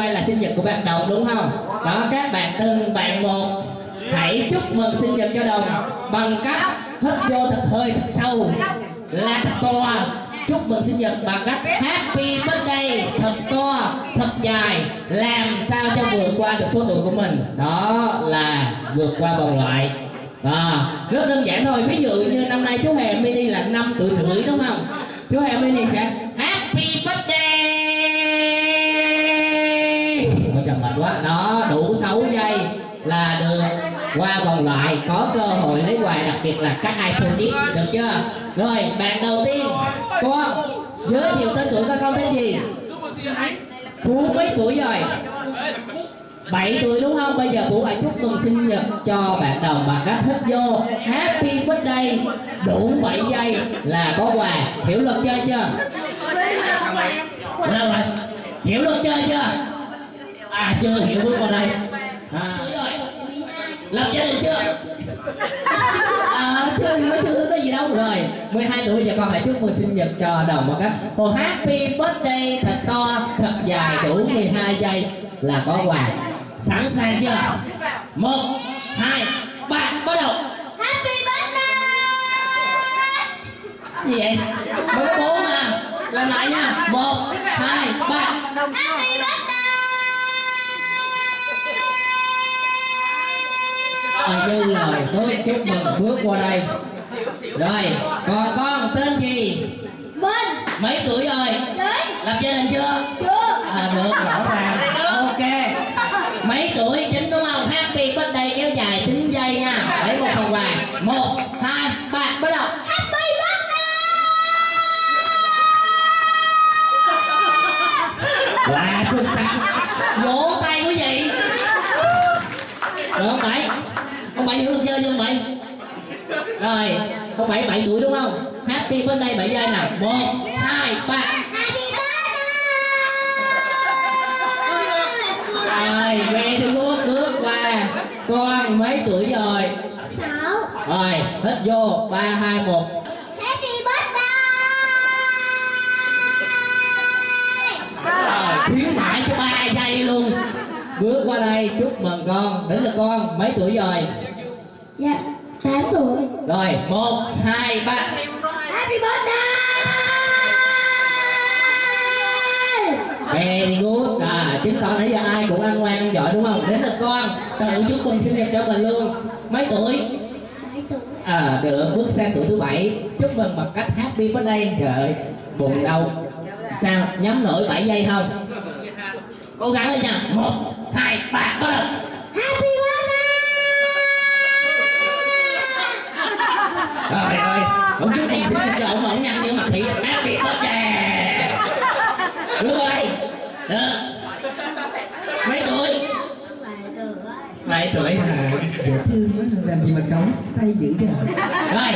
ngày nay là sinh nhật của bạn Đồng, đúng không? Đó, các bạn từng bạn một hãy chúc mừng sinh nhật cho Đồng bằng cách hít vô thật hơi thật sâu là thật to. Chúc mừng sinh nhật bằng cách happy birthday, thật to, thật dài. Làm sao cho vượt qua được số tuổi của mình? Đó là vượt qua vòng loại. Đó, rất đơn giản thôi. Ví dụ như năm nay chú hè mini là năm tuổi rưỡi, đúng không? Chú hè mini sẽ happy birthday. Qua vòng loại, có cơ hội lấy quà, đặc biệt là các iPhone X được chưa rồi, bạn đầu tiên con giới thiệu tên tuổi các con tên gì phú mấy tuổi rồi 7 tuổi đúng không? Bây giờ Vũ lại chúc mừng sinh nhật cho bạn đồng bằng cách thích vô Happy birthday, đủ 7 giây là có quà Hiểu luật chơi chưa? Đâu rồi? Hiểu luật chơi chưa? À chưa hiểu bước qua đây à. Lập gia đình chưa? À, chưa nói chưa có gì đâu rồi. 12 tuổi bây giờ con hãy chúc mừng sinh nhật cho đồng một cách Một happy birthday thật to thật dài đủ 12 giây là có quà. Sẵn sàng chưa? Một hai ba bắt đầu. Happy birthday! Gì vậy? Mới bốn à. Làm lại nha. Một hai ba. Happy birthday như lời. Bước chúc mừng. Bước qua đây. Rồi còn con tên gì? Minh. Mấy tuổi rồi? Chín. Lập gia đình chưa? Chưa. À được rõ ràng. Ok. Mấy tuổi? Chín đúng không? Happy birthday kéo dài. 9 giây nha lấy một phần quà một hai ba bắt đầu Happy birthday Quá xuất sắc Vỗ tay quý vị Được không Bảy Bảy hiểu luật chơi chưa ông Bảy. Rồi Ông Bảy 7 tuổi đúng không? Happy birthday 7 giây nào. 1 2 3 Happy birthday! Rồi về thì good bước qua. Con mấy tuổi rồi? Sáu. Rồi hít vô. 3 2 1 Happy birthday! Rồi khuyến mãi cho 3 giây luôn. Bước qua đây chúc mừng con. Đến là con mấy tuổi rồi Dạ Tám tuổi Rồi 1 2 3 Happy birthday Very good à, chứng tỏ nãy giờ ai cũng ăn ngoan ăn giỏi đúng không? Đến lượt con tự chúc mừng sinh nhật cho mình luôn. Mấy tuổi? À, được bước sang tuổi thứ bảy chúc mừng bằng cách happy birthday. Trời ơi, bụng đau. Sao? Nhắm nổi 7 giây không? Cố gắng lên nha. Một, hai, ba, bắt đầu. Happy birthday Rồi ơi, ông chúc mừng sinh nhật cho ông ổng nhăn như mặt thị happy birthday. Được rồi. Được. Mấy tuổi? Mấy tuổi hả? Dễ thương quá, làm gì mà cống tay dữ vậy? Rồi,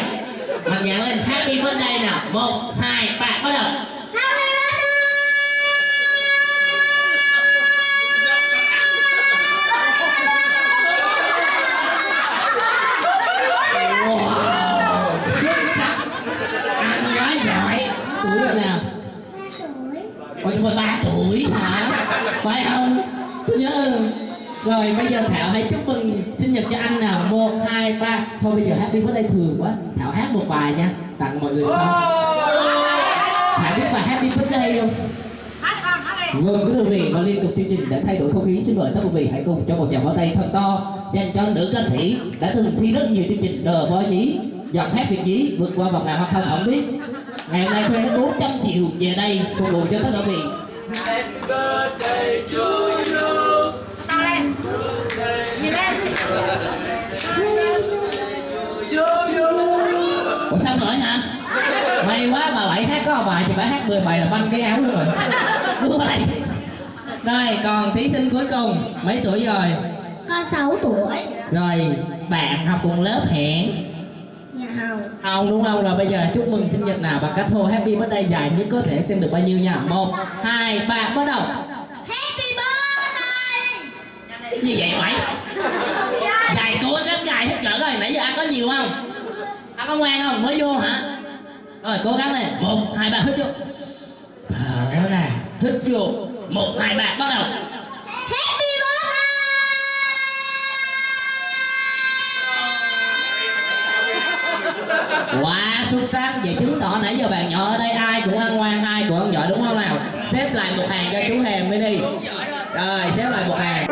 mạnh dạn lên happy birthday nào. Một, hai, ba, bắt đầu. Ôi chúng ba tuổi hả? Phải không? Tôi nhớ. Rồi bây giờ Thảo hãy chúc mừng sinh nhật cho anh nào Một, hai, ba Thôi bây giờ happy birthday thường quá Thảo hát một bài nha Tặng mọi người không? Thảo biết bài happy birthday không? Vâng, thưa quý vị và liên tục chương trình để thay đổi không khí xin mời tất quý vị hãy cùng cho một tràng pháo tay thật to dành cho nữ ca sĩ đã từng thi rất nhiều chương trình đờ bó nhí giọng hát việt nhí vượt qua vòng nào hay không không biết ngày hôm nay thuê hết 400 triệu về đây phục vụ cho tất cả vị. Ủa sao nữa hả? May quá mà bảy hát có bài thì phải hát 10 bài là banh cái áo luôn rồi vào đây Rồi còn thí sinh cuối cùng Mấy tuổi rồi? Con sáu tuổi Rồi bạn học cùng lớp hẹn Nhà hầu Không đúng không? Rồi bây giờ chúc mừng sinh nhật nào bằng cách hô happy birthday dài nhất có thể xem được bao nhiêu nha một hai ba bắt đầu Happy birthday Gì vậy mày? Dài cố gắng dài hết cỡ rồi Nãy giờ ăn có nhiều không? Ăn có ngoan không? Mới vô hả? Rồi cố gắng lên một hai ba hít vô Thở ra Hít vô một hai ba bắt đầu Quá xuất sắc. Vậy chứng tỏ nãy giờ bạn nhỏ ở đây ai cũng ăn ngoan, ai cũng ăn giỏi, đúng không nào? Xếp lại một hàng cho chú Hèm mới đi. Rồi, xếp lại một hàng.